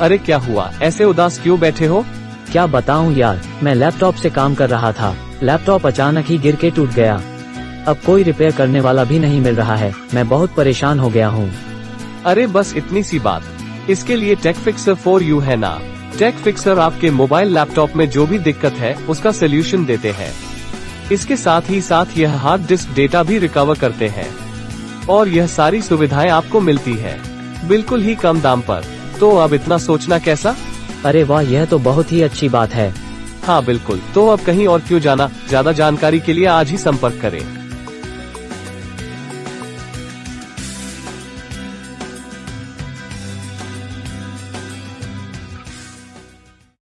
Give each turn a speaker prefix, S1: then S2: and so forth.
S1: अरे क्या हुआ? ऐसे उदास क्यों बैठे हो?
S2: क्या बताऊँ यार, मैं लैपटॉप से काम कर रहा था। लैपटॉप अचानक ही गिर के टूट गया। अब कोई रिपेयर करने वाला भी नहीं मिल रहा है। मैं बहुत परेशान हो गया हूँ।
S1: अरे बस इतनी सी बात। इसके लिए टेक फिक्सर फॉर यू है ना? टेक फिक्सर आपके मोबाइल लैपटॉप में जो भी दिक्कत है, उसका सोल्यूशन देते हैं। इसके साथ ही साथ यह हार्ड डिस्क डेटा भी रिकवर करते हैं। और यह सारी सुविधाएँ आपको मिलती है। बिल्कुल ही कम दाम पर। तो अब इतना सोचना कैसा?
S2: अरे वाह यह तो बहुत ही अच्छी बात है।
S1: हाँ बिल्कुल। तो अब कहीं और क्यों जाना? ज़्यादा जानकारी के लिए आज ही संपर्क करें।